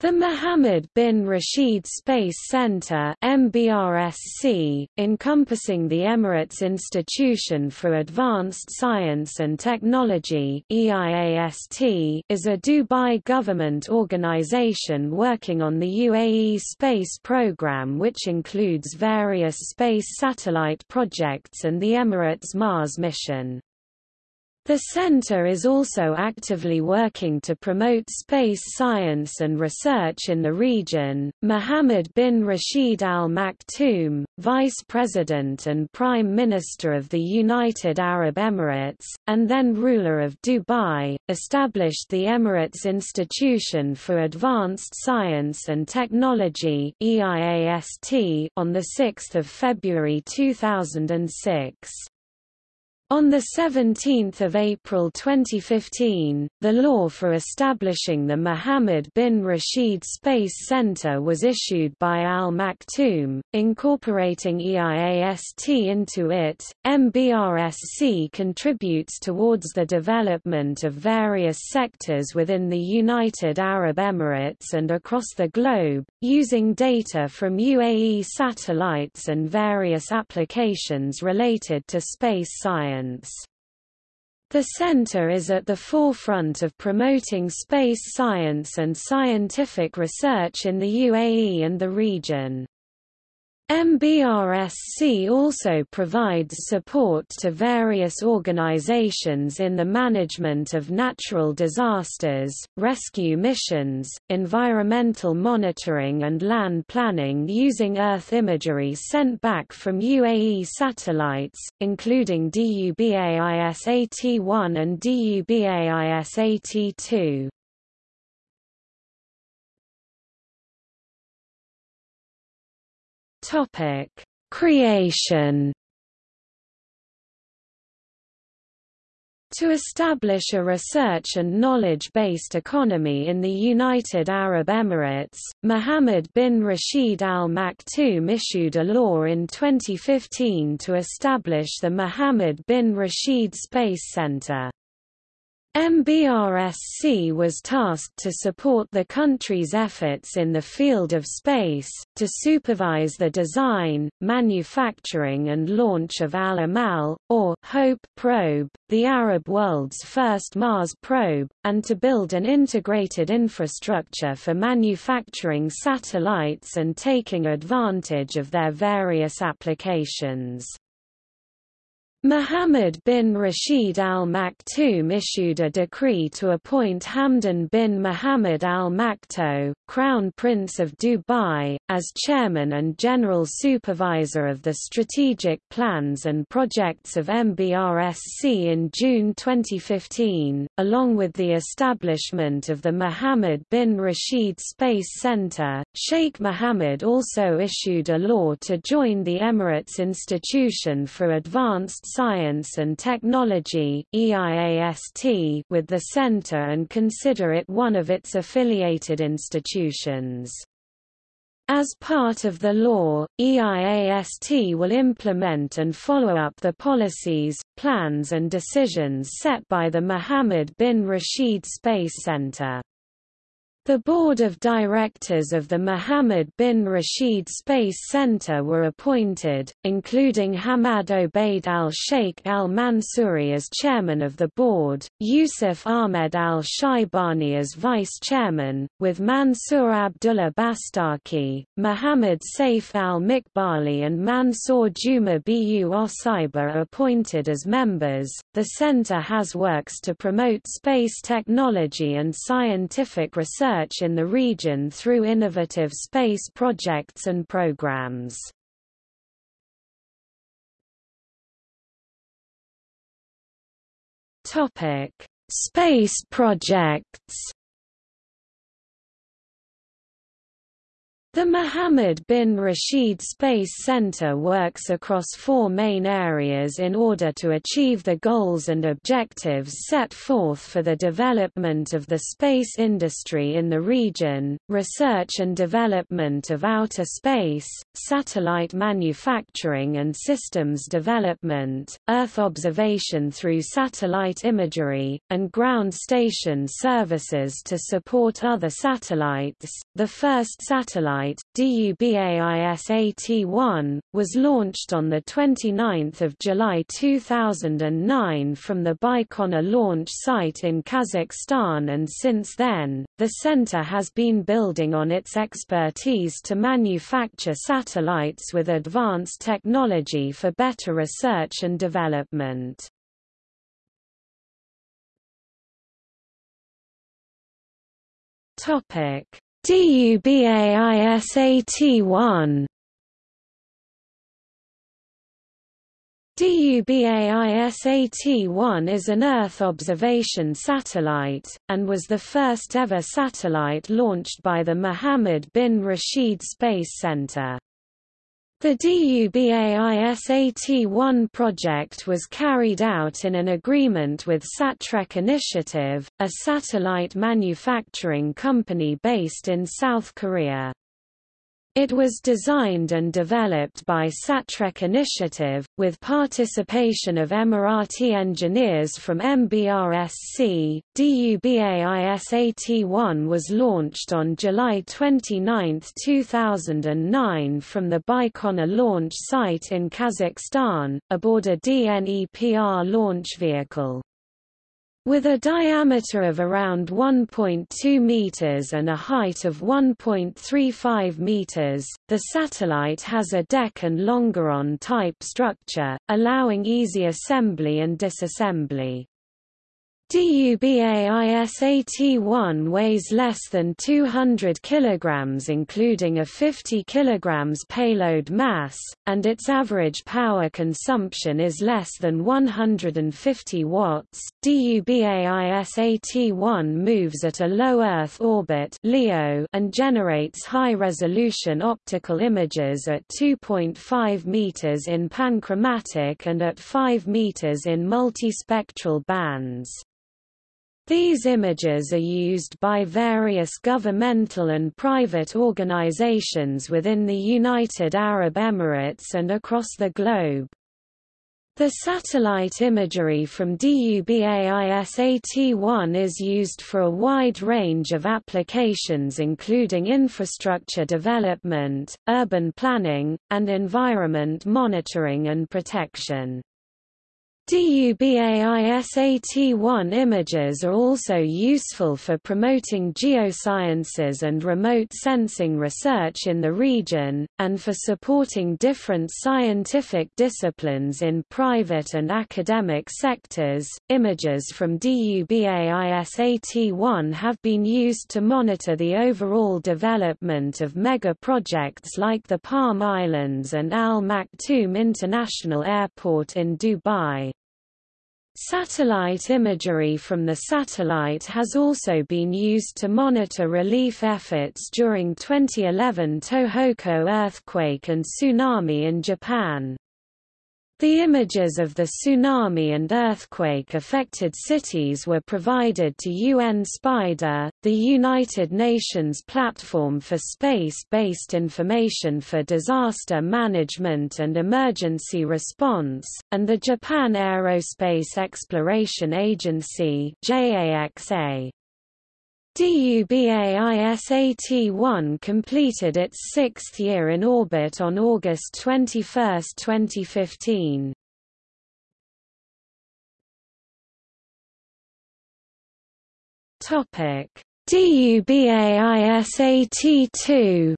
The Mohammed bin Rashid Space Center MBRSC, encompassing the Emirates Institution for Advanced Science and Technology EIAST, is a Dubai government organization working on the UAE space program which includes various space satellite projects and the Emirates Mars mission. The center is also actively working to promote space science and research in the region. Mohammed bin Rashid Al Maktoum, Vice President and Prime Minister of the United Arab Emirates, and then ruler of Dubai, established the Emirates Institution for Advanced Science and Technology (EIAST) on the 6th of February 2006. On 17 April 2015, the law for establishing the Mohammed bin Rashid Space Center was issued by Al Maktoum, incorporating EIAST into it. MBRSC contributes towards the development of various sectors within the United Arab Emirates and across the globe, using data from UAE satellites and various applications related to space science science. The center is at the forefront of promoting space science and scientific research in the UAE and the region. MBRSC also provides support to various organizations in the management of natural disasters, rescue missions, environmental monitoring and land planning using Earth imagery sent back from UAE satellites, including DUBAISAT-1 and DUBAISAT-2. Topic: Creation To establish a research and knowledge-based economy in the United Arab Emirates, Mohammed bin Rashid Al Maktoum issued a law in 2015 to establish the Mohammed bin Rashid Space Center. MBRSC was tasked to support the country's efforts in the field of space, to supervise the design, manufacturing and launch of Al-Amal, or Hope probe, the Arab world's first Mars probe, and to build an integrated infrastructure for manufacturing satellites and taking advantage of their various applications. Muhammad bin Rashid al Maktoum issued a decree to appoint Hamdan bin Muhammad al Maktoum, Crown Prince of Dubai, as chairman and general supervisor of the strategic plans and projects of MBRSC in June 2015, along with the establishment of the Mohammed bin Rashid Space Center. Sheikh Mohammed also issued a law to join the Emirates Institution for Advanced Science and Technology EIAST with the center and consider it one of its affiliated institutions. As part of the law, EIAST will implement and follow up the policies, plans and decisions set by the Mohammed bin Rashid Space Center. The board of directors of the Mohammed bin Rashid Space Center were appointed, including Hamad Obaid al-Sheikh al-Mansouri as chairman of the board, Yusuf Ahmed al-Shaibani as vice chairman, with Mansour Abdullah Bastaki, Mohammed Saif al-Mikbali and Mansour Juma Bu Osaiba appointed as members. The center has works to promote space technology and scientific research research in the region through innovative space projects and programs. Topic: Space projects. The Mohammed bin Rashid Space Center works across four main areas in order to achieve the goals and objectives set forth for the development of the space industry in the region, research and development of outer space, satellite manufacturing and systems development, Earth observation through satellite imagery, and ground station services to support other satellites. The first satellite satellite, DUBAISAT-1, was launched on 29 July 2009 from the Baikonur launch site in Kazakhstan and since then, the center has been building on its expertise to manufacture satellites with advanced technology for better research and development. Topic DUBAISAT-1 DUBAISAT-1 is an Earth observation satellite, and was the first ever satellite launched by the Mohammed bin Rashid Space Center. The DUBAISAT-1 project was carried out in an agreement with Satrec Initiative, a satellite manufacturing company based in South Korea. It was designed and developed by Satrec Initiative, with participation of Emirati engineers from MBRSC. DUBAISAT-1 was launched on July 29, 2009 from the Baikonur launch site in Kazakhstan, aboard a DNEPR launch vehicle. With a diameter of around 1.2 meters and a height of 1.35 meters, the satellite has a deck and longeron-type structure, allowing easy assembly and disassembly. DUBAISAT-1 weighs less than 200 kg including a 50 kg payload mass, and its average power consumption is less than 150 watts. DUBAISAT-1 moves at a low Earth orbit (LEO) and generates high-resolution optical images at 2.5 meters in panchromatic and at 5 meters in multispectral bands. These images are used by various governmental and private organizations within the United Arab Emirates and across the globe. The satellite imagery from DUBAISAT-1 is used for a wide range of applications including infrastructure development, urban planning, and environment monitoring and protection. DUBAISAT-1 images are also useful for promoting geosciences and remote sensing research in the region, and for supporting different scientific disciplines in private and academic sectors. Images from DUBAISAT-1 have been used to monitor the overall development of mega projects like the Palm Islands and Al Maktoum International Airport in Dubai. Satellite imagery from the satellite has also been used to monitor relief efforts during 2011 Tohoku earthquake and tsunami in Japan. The images of the tsunami and earthquake-affected cities were provided to UN SPIDER, the United Nations platform for space-based information for disaster management and emergency response, and the Japan Aerospace Exploration Agency JAXA. DUBAISAT-1 completed its sixth year in orbit on August 21, 2015. DUBAISAT-2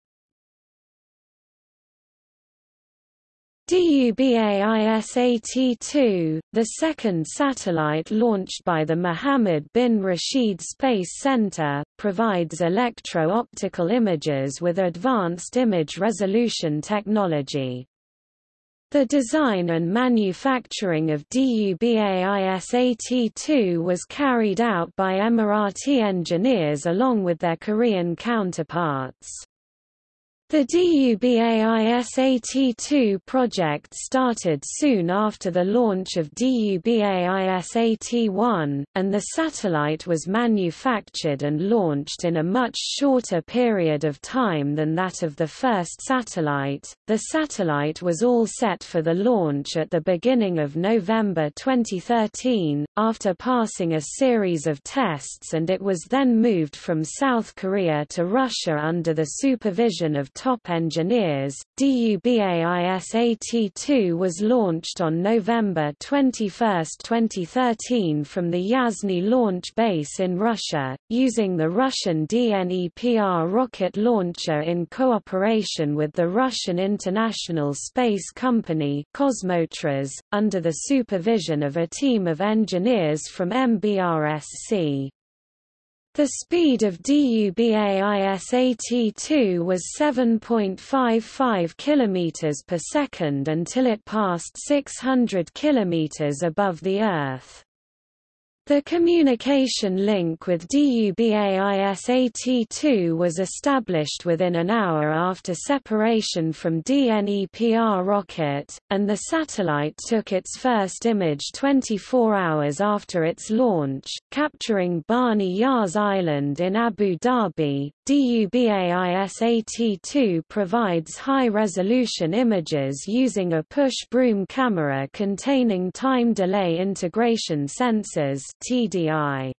DUBAISAT-2, the second satellite launched by the Mohammed bin Rashid Space Center, provides electro-optical images with advanced image resolution technology. The design and manufacturing of DUBAISAT-2 was carried out by Emirati engineers along with their Korean counterparts. The DUBAISAT-2 project started soon after the launch of DUBAISAT-1, and the satellite was manufactured and launched in a much shorter period of time than that of the first satellite. The satellite was all set for the launch at the beginning of November 2013, after passing a series of tests and it was then moved from South Korea to Russia under the supervision of top engineers. DUBAISAT-2 was launched on November 21, 2013 from the Yasny launch base in Russia, using the Russian DNEPR rocket launcher in cooperation with the Russian International Space Company Kosmotras, under the supervision of a team of engineers from MBRSC. The speed of DUBAISAT-2 was 7.55 km per second until it passed 600 km above the Earth. The communication link with DUBAISAT-2 was established within an hour after separation from DNEPR rocket, and the satellite took its first image 24 hours after its launch, capturing Bani Yas Island in Abu Dhabi. DUBAISAT-2 provides high-resolution images using a push-broom camera containing time delay integration sensors TDI.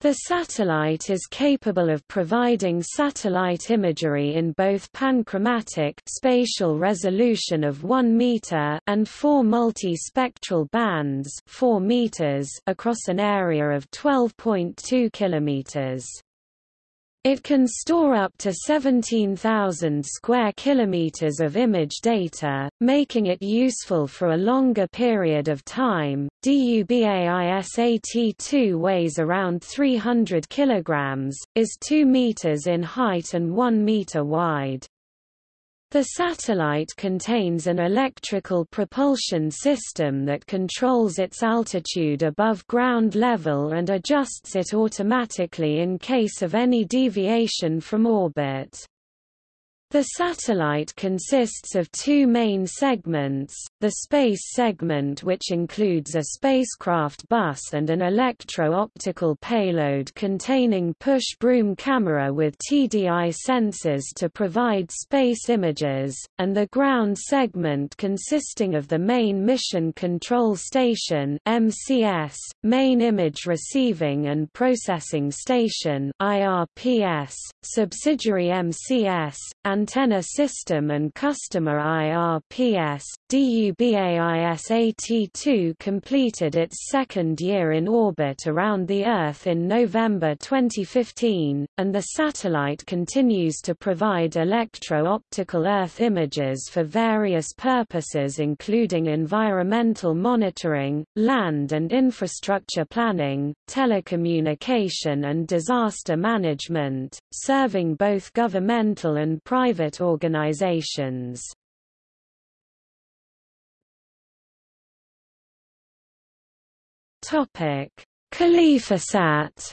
The satellite is capable of providing satellite imagery in both panchromatic spatial resolution of 1 meter and four multi-spectral bands 4 meters across an area of 12.2 kilometers. It can store up to 17,000 square kilometers of image data, making it useful for a longer period of time. DUBAISAT-2 weighs around 300 kilograms, is 2 meters in height and 1 meter wide. The satellite contains an electrical propulsion system that controls its altitude above ground level and adjusts it automatically in case of any deviation from orbit. The satellite consists of two main segments, the space segment which includes a spacecraft bus and an electro-optical payload containing push-broom camera with TDI sensors to provide space images, and the ground segment consisting of the main Mission Control Station MCS, Main Image Receiving and Processing Station IRPS, subsidiary MCS, and antenna system and customer IRPS, DUBAISAT-2 completed its second year in orbit around the Earth in November 2015, and the satellite continues to provide electro-optical Earth images for various purposes including environmental monitoring, land and infrastructure planning, telecommunication and disaster management, serving both governmental and private private organizations. Topic: KhalifaSat.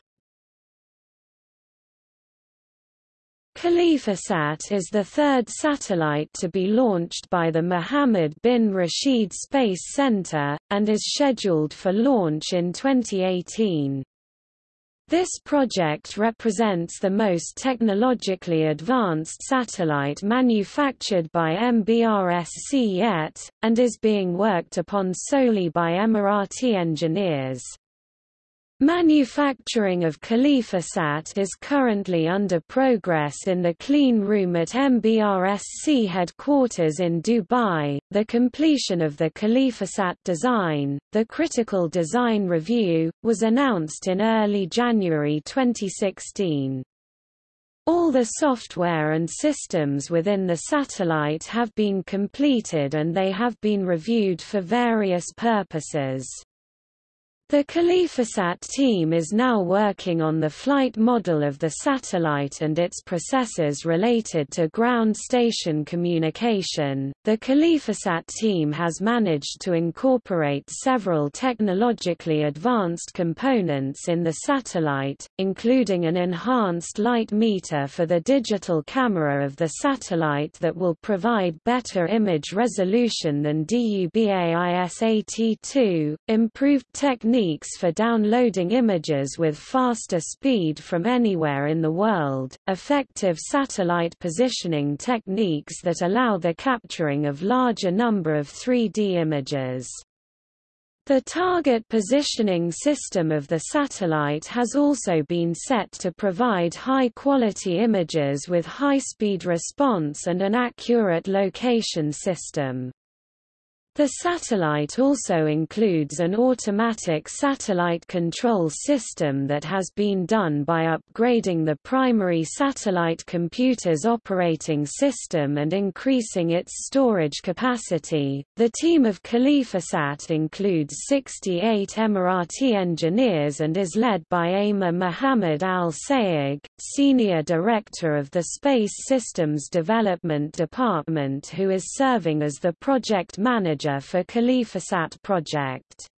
KhalifaSat is the third satellite to be launched by the Mohammed bin Rashid Space Center, and is scheduled for launch in 2018. This project represents the most technologically advanced satellite manufactured by MBRSC yet, and is being worked upon solely by Emirati engineers. Manufacturing of KhalifaSat is currently under progress in the clean room at MBRSC headquarters in Dubai. The completion of the KhalifaSat design, the Critical Design Review, was announced in early January 2016. All the software and systems within the satellite have been completed and they have been reviewed for various purposes. The KhalifaSat team is now working on the flight model of the satellite and its processes related to ground station communication. The KhalifaSat team has managed to incorporate several technologically advanced components in the satellite, including an enhanced light meter for the digital camera of the satellite that will provide better image resolution than DUBAISAT2, improved technique techniques for downloading images with faster speed from anywhere in the world, effective satellite positioning techniques that allow the capturing of larger number of 3D images. The target positioning system of the satellite has also been set to provide high-quality images with high-speed response and an accurate location system. The satellite also includes an automatic satellite control system that has been done by upgrading the primary satellite computer's operating system and increasing its storage capacity. The team of KhalifaSat includes 68 Emirati engineers and is led by Amir Mohammed Al Sayegh, Senior Director of the Space Systems Development Department, who is serving as the project manager for KhalifaSat project.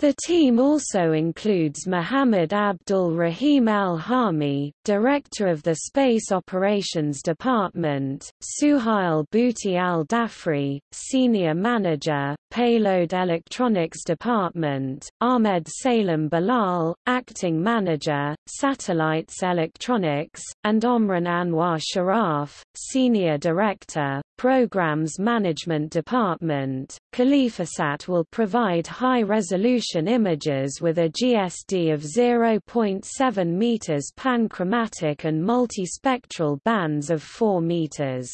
The team also includes Muhammad Abdul Rahim Al-Hami, Director of the Space Operations Department, Suhail Bhuti Al-Dafri, Senior Manager, Payload Electronics Department, Ahmed Salem Bilal, Acting Manager, Satellites Electronics, and Omran Anwar Sharaf, Senior Director, Programs Management Department. KhalifaSat will provide high-resolution images with a GSD of 0.7 meters panchromatic and multispectral bands of 4 meters.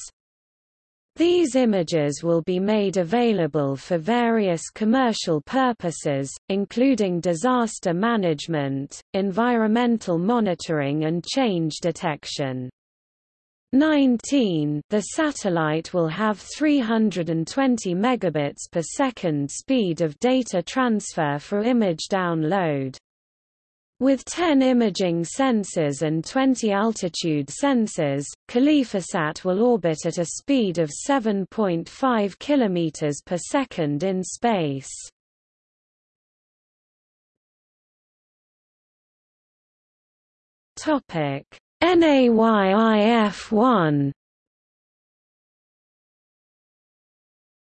These images will be made available for various commercial purposes, including disaster management, environmental monitoring and change detection. 19 The satellite will have 320 megabits per second speed of data transfer for image download. With 10 imaging sensors and 20 altitude sensors, KhalifaSat will orbit at a speed of 7.5 km per second in space. Topic NAYIF-1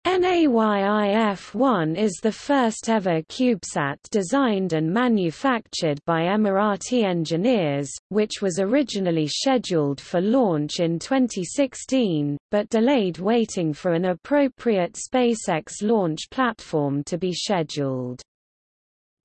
NAYIF-1 is the first ever CubeSat designed and manufactured by Emirati engineers, which was originally scheduled for launch in 2016, but delayed waiting for an appropriate SpaceX launch platform to be scheduled.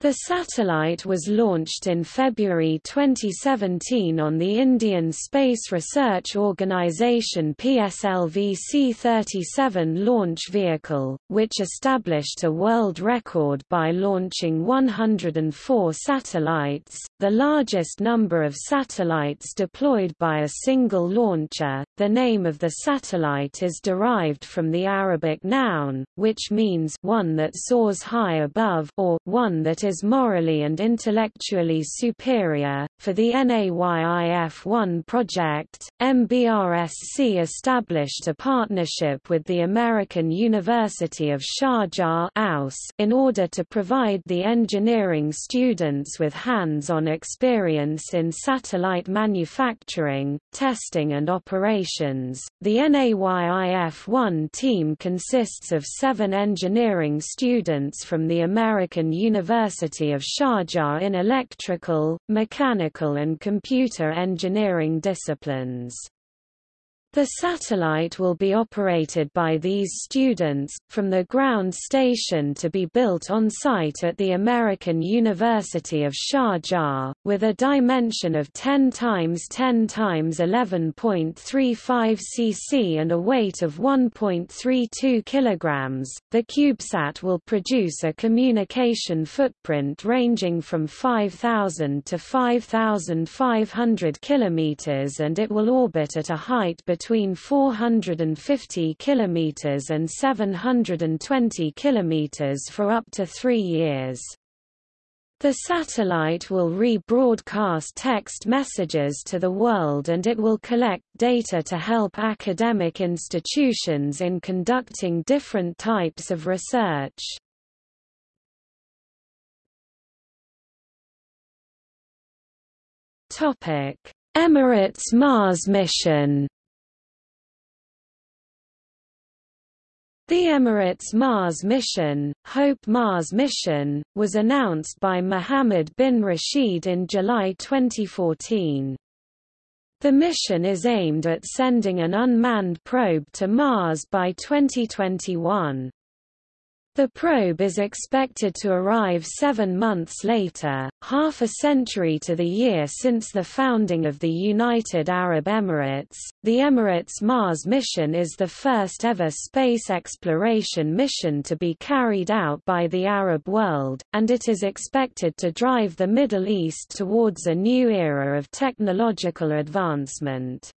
The satellite was launched in February 2017 on the Indian Space Research Organisation PSLV C-37 launch vehicle, which established a world record by launching 104 satellites, the largest number of satellites deployed by a single launcher. The name of the satellite is derived from the Arabic noun, which means one that soars high above or one that is morally and intellectually superior. For the NAYIF-1 project, MBRSC established a partnership with the American University of Sharjah in order to provide the engineering students with hands-on experience in satellite manufacturing, testing and operations. The NAYIF-1 team consists of seven engineering students from the American University University of Sharjah in electrical, mechanical and computer engineering disciplines. The satellite will be operated by these students, from the ground station to be built on site at the American University of Sharjah, with a dimension of 10 times 10 times 11.35 cc and a weight of 1.32 kg. The CubeSat will produce a communication footprint ranging from 5,000 to 5,500 km and it will orbit at a height between between 450 km and 720 km for up to three years. The satellite will rebroadcast text messages to the world and it will collect data to help academic institutions in conducting different types of research. Emirates Mars mission The Emirates Mars mission, Hope Mars mission, was announced by Mohammed bin Rashid in July 2014. The mission is aimed at sending an unmanned probe to Mars by 2021. The probe is expected to arrive seven months later, half a century to the year since the founding of the United Arab Emirates. The Emirates Mars mission is the first ever space exploration mission to be carried out by the Arab world, and it is expected to drive the Middle East towards a new era of technological advancement.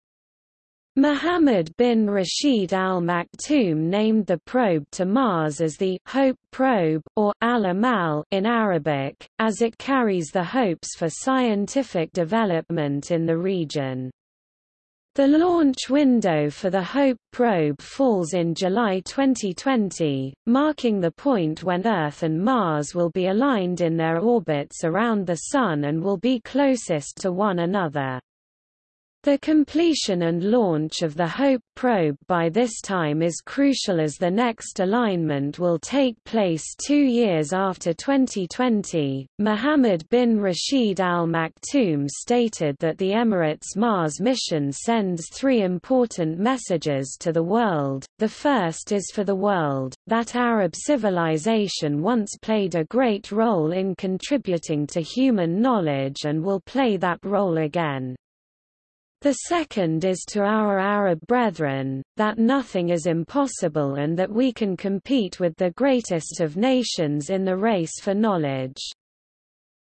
Mohammed bin Rashid Al Maktoum named the probe to Mars as the Hope probe, or Al-Amal in Arabic, as it carries the hopes for scientific development in the region. The launch window for the Hope probe falls in July 2020, marking the point when Earth and Mars will be aligned in their orbits around the Sun and will be closest to one another. The completion and launch of the HOPE probe by this time is crucial as the next alignment will take place two years after 2020. Mohammed bin Rashid Al Maktoum stated that the Emirates Mars mission sends three important messages to the world. The first is for the world, that Arab civilization once played a great role in contributing to human knowledge and will play that role again. The second is to our Arab brethren, that nothing is impossible and that we can compete with the greatest of nations in the race for knowledge.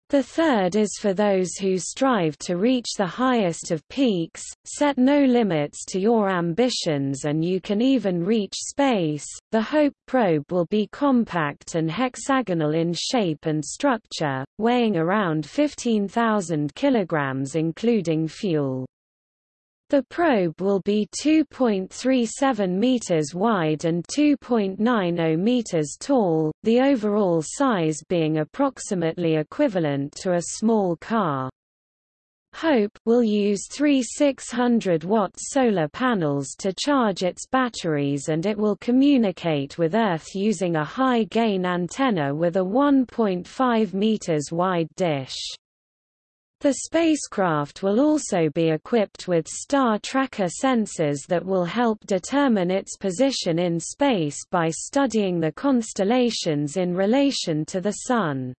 The third is for those who strive to reach the highest of peaks, set no limits to your ambitions and you can even reach space. The Hope probe will be compact and hexagonal in shape and structure, weighing around 15,000 kilograms including fuel. The probe will be 2.37 meters wide and 2.90 meters tall, the overall size being approximately equivalent to a small car. HOPE will use three 600-watt solar panels to charge its batteries and it will communicate with Earth using a high-gain antenna with a 1.5 meters wide dish. The spacecraft will also be equipped with star tracker sensors that will help determine its position in space by studying the constellations in relation to the Sun.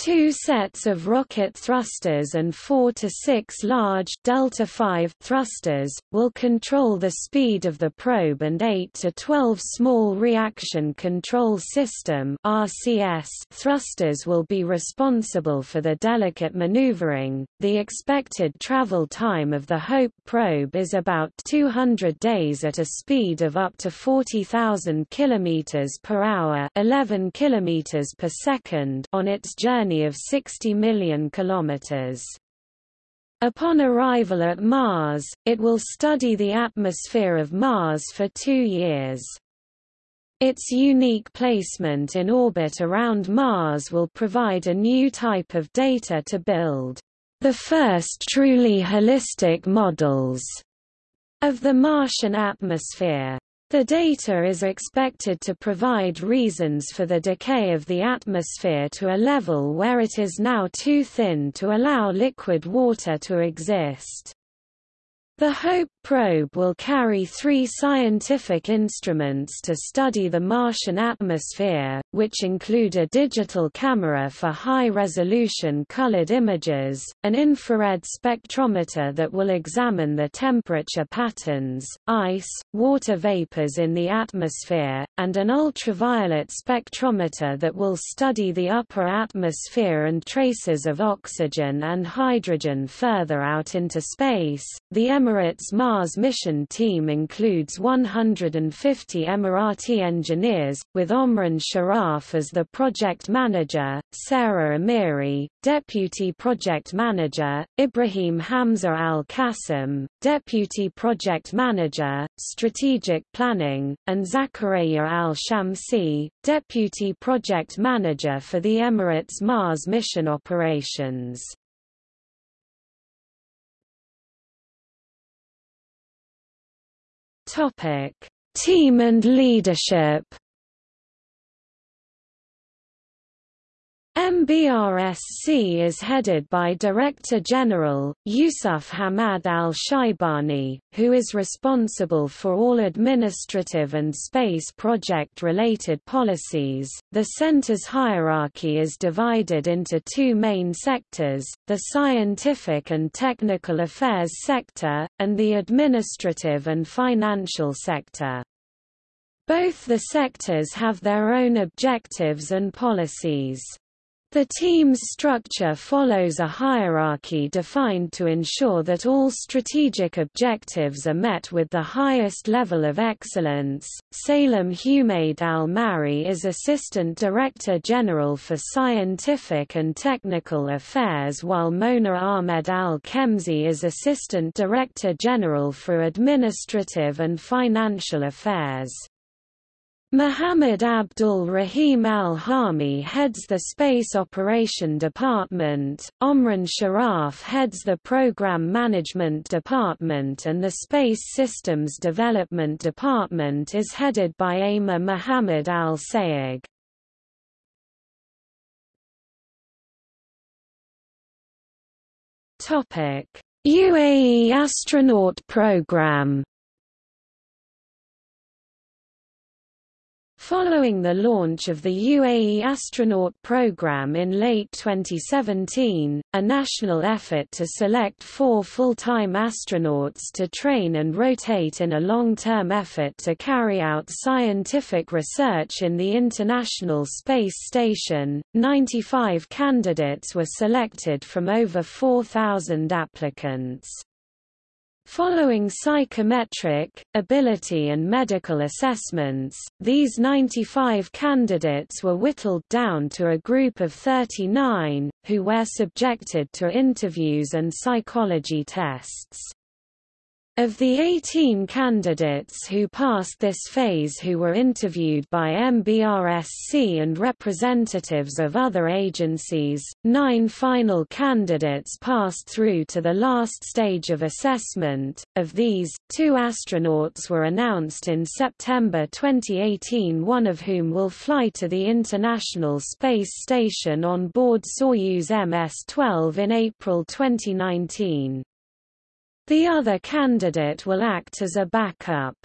Two sets of rocket thrusters and four to six large delta V thrusters, will control the speed of the probe and 8 to 12 small reaction control system RCS thrusters will be responsible for the delicate maneuvering. The expected travel time of the HOPE probe is about 200 days at a speed of up to 40,000 km per hour 11 km per second on its journey journey of 60 million kilometers. Upon arrival at Mars, it will study the atmosphere of Mars for two years. Its unique placement in orbit around Mars will provide a new type of data to build the first truly holistic models of the Martian atmosphere. The data is expected to provide reasons for the decay of the atmosphere to a level where it is now too thin to allow liquid water to exist. The HOPE probe will carry three scientific instruments to study the Martian atmosphere, which include a digital camera for high-resolution colored images, an infrared spectrometer that will examine the temperature patterns, ice, water vapors in the atmosphere, and an ultraviolet spectrometer that will study the upper atmosphere and traces of oxygen and hydrogen further out into space. The Emirates Mars mission team includes 150 Emirati engineers, with Omran Sharaf as the project manager, Sarah Amiri, deputy project manager, Ibrahim Hamza Al Qasim, deputy project manager, strategic planning, and Zakaria Al Shamsi, deputy project manager for the Emirates Mars mission operations. Topic: Team and leadership. MBRSC is headed by Director General, Yusuf Hamad al-Shaibani, who is responsible for all administrative and space project-related policies. The center's hierarchy is divided into two main sectors, the scientific and technical affairs sector, and the administrative and financial sector. Both the sectors have their own objectives and policies. The team's structure follows a hierarchy defined to ensure that all strategic objectives are met with the highest level of excellence. Salem Humaid Al Mari is Assistant Director General for Scientific and Technical Affairs, while Mona Ahmed Al Kemzi is Assistant Director General for Administrative and Financial Affairs. Muhammad Abdul Rahim al-Hami heads the Space Operation Department, Omran Sharaf heads the Program Management Department and the Space Systems Development Department is headed by Ayma Muhammad al-Sayegh. UAE astronaut program Following the launch of the UAE astronaut program in late 2017, a national effort to select four full-time astronauts to train and rotate in a long-term effort to carry out scientific research in the International Space Station, 95 candidates were selected from over 4,000 applicants. Following psychometric, ability and medical assessments, these 95 candidates were whittled down to a group of 39, who were subjected to interviews and psychology tests. Of the 18 candidates who passed this phase who were interviewed by MBRSC and representatives of other agencies, nine final candidates passed through to the last stage of assessment. Of these, two astronauts were announced in September 2018 one of whom will fly to the International Space Station on board Soyuz MS-12 in April 2019. The other candidate will act as a backup.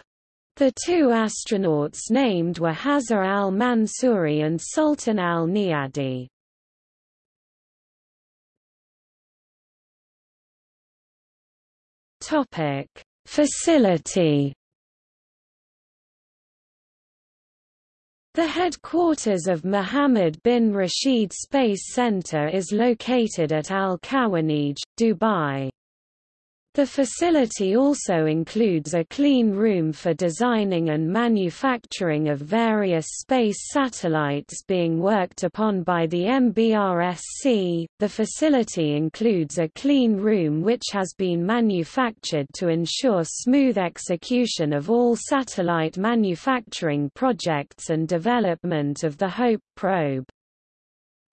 The two astronauts named were Hazza al-Mansouri and Sultan al-Niyadi. Topic: Facility. The headquarters of Mohammed bin Rashid Space Center is located at Al Khawaneej, Dubai. The facility also includes a clean room for designing and manufacturing of various space satellites being worked upon by the MBRSC. The facility includes a clean room which has been manufactured to ensure smooth execution of all satellite manufacturing projects and development of the HOPE probe.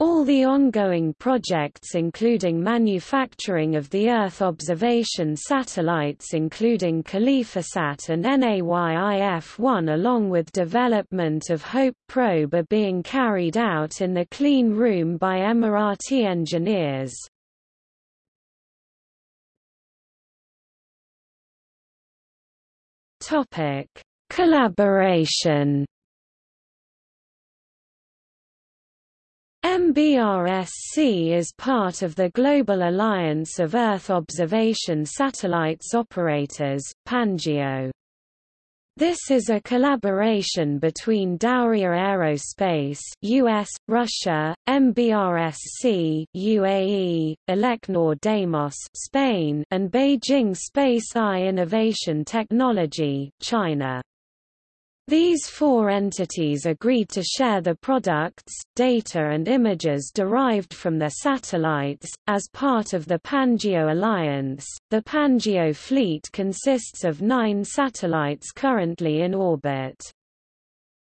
All the ongoing projects including manufacturing of the Earth observation satellites including KhalifaSat and NAYIF-1 along with development of HOPE probe are being carried out in the clean room by Emirati engineers. Collaboration MBRSC is part of the Global Alliance of Earth Observation Satellites Operators, PANGEO. This is a collaboration between Dauria Aerospace US, Russia, MBRSC UAE, Elecnor Deimos Spain, and Beijing Space Eye Innovation Technology China. These four entities agreed to share the products, data and images derived from their satellites. As part of the Pangeo Alliance, the Pangeo fleet consists of nine satellites currently in orbit.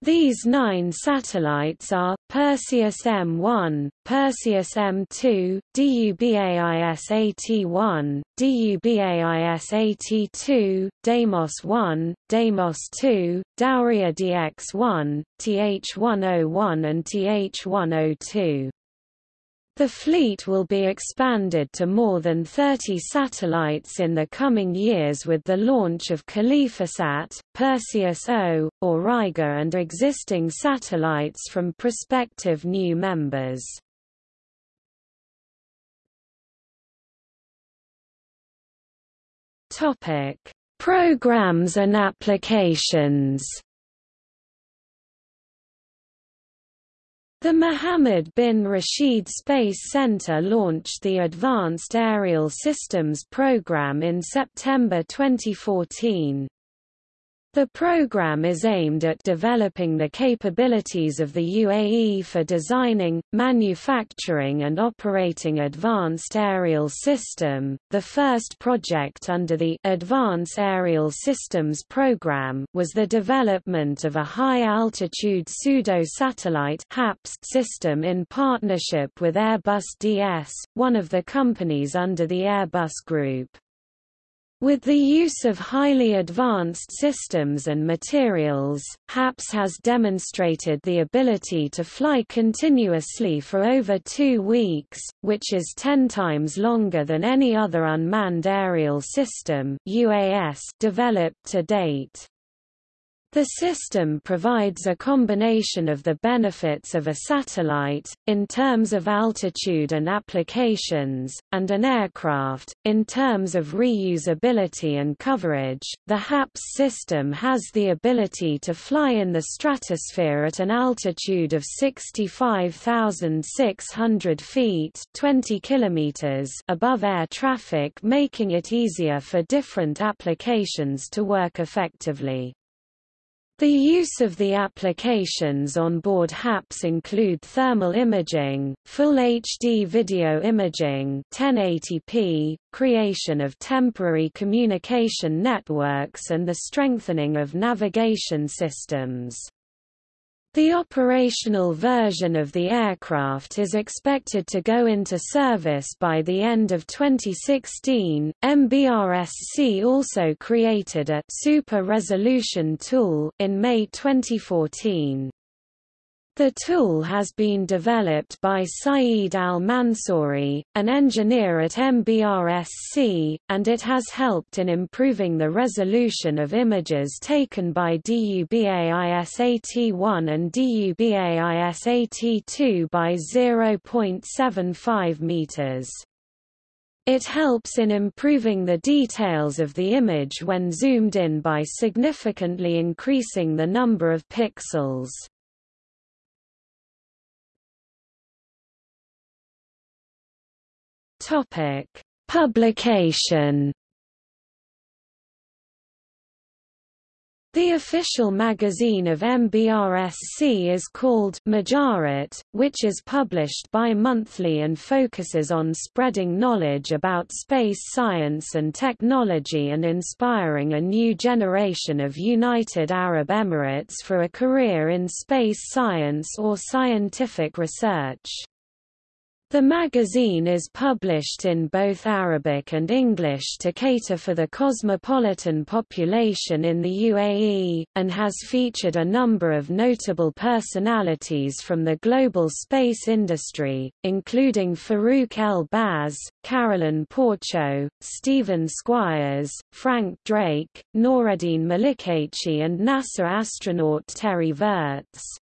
These nine satellites are, Perseus M1, Perseus M2, DUBAISAT1, DUBAISAT2, Deimos-1, Deimos-2, Dauria DX-1, TH-101 and TH-102. The fleet will be expanded to more than 30 satellites in the coming years with the launch of KhalifaSat, Perseus-O, Auriga and existing satellites from prospective new members. Programs and applications The Mohammed bin Rashid Space Center launched the Advanced Aerial Systems Program in September 2014. The program is aimed at developing the capabilities of the UAE for designing, manufacturing and operating advanced aerial system. The first project under the Advanced Aerial Systems program was the development of a high-altitude pseudo-satellite system in partnership with Airbus DS, one of the companies under the Airbus Group. With the use of highly advanced systems and materials, HAPS has demonstrated the ability to fly continuously for over two weeks, which is ten times longer than any other unmanned aerial system UAS developed to date. The system provides a combination of the benefits of a satellite, in terms of altitude and applications, and an aircraft, in terms of reusability and coverage. The HAPS system has the ability to fly in the stratosphere at an altitude of 65,600 feet 20 kilometers above air traffic making it easier for different applications to work effectively. The use of the applications on board HAPS include thermal imaging, full HD video imaging 1080p, creation of temporary communication networks and the strengthening of navigation systems. The operational version of the aircraft is expected to go into service by the end of 2016. MBRSC also created a super resolution tool in May 2014. The tool has been developed by Saeed Al-Mansouri, an engineer at MBRSC, and it has helped in improving the resolution of images taken by DUBAISAT-1 and DUBAISAT-2 by 0.75 meters. It helps in improving the details of the image when zoomed in by significantly increasing the number of pixels. Topic: Publication. The official magazine of MBRSC is called Majarat, which is published bi-monthly and focuses on spreading knowledge about space science and technology and inspiring a new generation of United Arab Emirates for a career in space science or scientific research. The magazine is published in both Arabic and English to cater for the cosmopolitan population in the UAE, and has featured a number of notable personalities from the global space industry, including Farouk El-Baz, Carolyn Porco, Steven Squyres, Frank Drake, Noureddine Melikechi and NASA astronaut Terry Virts.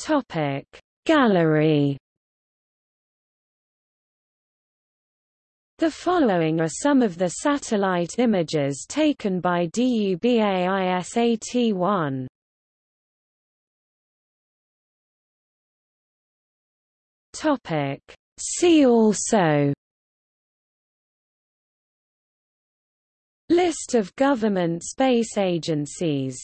Topic Gallery The following are some of the satellite images taken by DUBAISAT-1. Topic. See also List of government space agencies